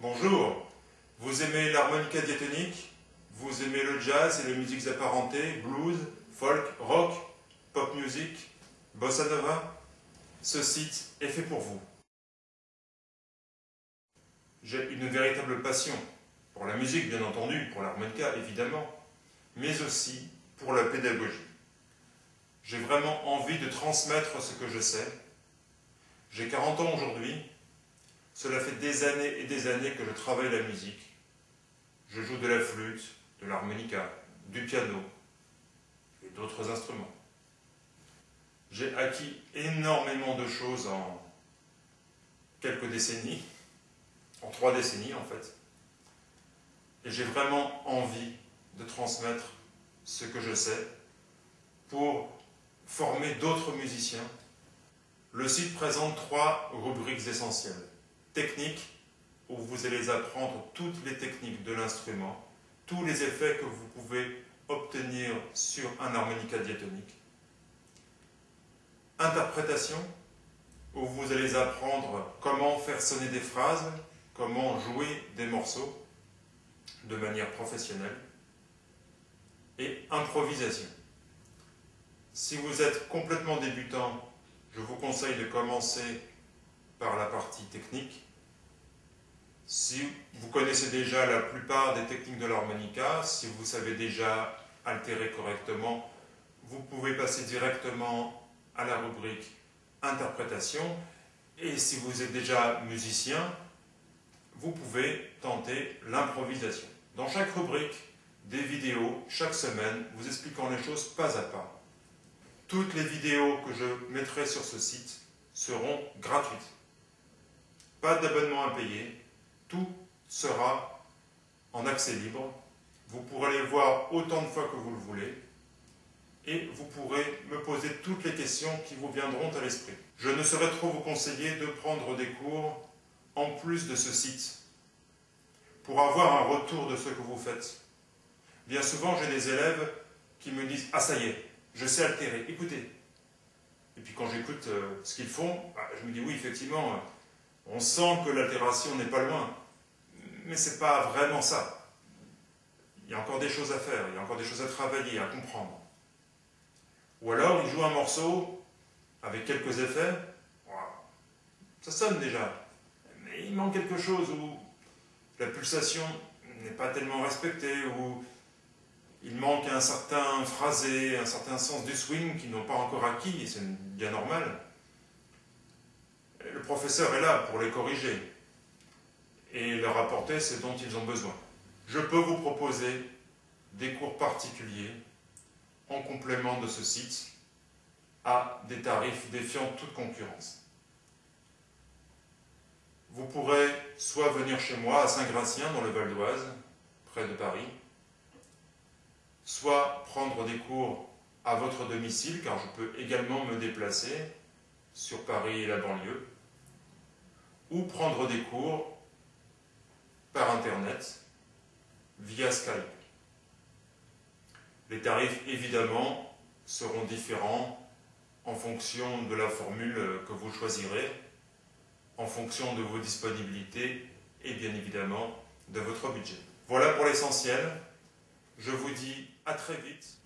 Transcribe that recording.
Bonjour, vous aimez l'harmonica diatonique? Vous aimez le jazz et les musiques apparentées, blues, folk, rock, pop music, bossa nova? Ce site est fait pour vous. J'ai une véritable passion pour la musique, bien entendu, pour l'harmonica, évidemment, mais aussi pour la pédagogie. J'ai vraiment envie de transmettre ce que je sais. J'ai 40 ans aujourd'hui. Cela fait des années et des années que je travaille la musique. Je joue de la flûte, de l'harmonica, du piano et d'autres instruments. J'ai acquis énormément de choses en quelques décennies, en trois décennies en fait. Et j'ai vraiment envie de transmettre ce que je sais pour former d'autres musiciens. Le site présente trois rubriques essentielles. Technique, où vous allez apprendre toutes les techniques de l'instrument, tous les effets que vous pouvez obtenir sur un harmonica diatonique. Interprétation, où vous allez apprendre comment faire sonner des phrases, comment jouer des morceaux de manière professionnelle. Et improvisation. Si vous êtes complètement débutant, je vous conseille de commencer par la partie technique. Si vous connaissez déjà la plupart des techniques de l'harmonica, si vous savez déjà altérer correctement, vous pouvez passer directement à la rubrique interprétation. Et si vous êtes déjà musicien, vous pouvez tenter l'improvisation. Dans chaque rubrique, des vidéos chaque semaine vous expliquant les choses pas à pas. Toutes les vidéos que je mettrai sur ce site seront gratuites. Pas d'abonnement à payer, tout sera en accès libre. Vous pourrez les voir autant de fois que vous le voulez et vous pourrez me poser toutes les questions qui vous viendront à l'esprit. Je ne saurais trop vous conseiller de prendre des cours en plus de ce site pour avoir un retour de ce que vous faites. Bien souvent, j'ai des élèves qui me disent « Ah, ça y est, je sais altérer, écoutez. Et puis quand j'écoute euh, ce qu'ils font, bah, je me dis oui, effectivement, on sent que l'altération n'est pas loin. Mais ce n'est pas vraiment ça. Il y a encore des choses à faire, il y a encore des choses à travailler, à comprendre. Ou alors, il joue un morceau avec quelques effets, ça sonne déjà. Mais il manque quelque chose où la pulsation n'est pas tellement respectée, ou il manque un certain phrasé, un certain sens du swing qu'ils n'ont pas encore acquis, et c'est bien normal. Le professeur est là pour les corriger et leur apporter ce dont ils ont besoin. Je peux vous proposer des cours particuliers en complément de ce site à des tarifs défiant toute concurrence. Vous pourrez soit venir chez moi à Saint-Gratien dans le Val d'Oise, près de Paris, soit prendre des cours à votre domicile, car je peux également me déplacer sur Paris et la banlieue, ou prendre des cours par Internet via Skype. Les tarifs, évidemment, seront différents en fonction de la formule que vous choisirez, en fonction de vos disponibilités et bien évidemment de votre budget. Voilà pour l'essentiel. Je vous dis à très vite.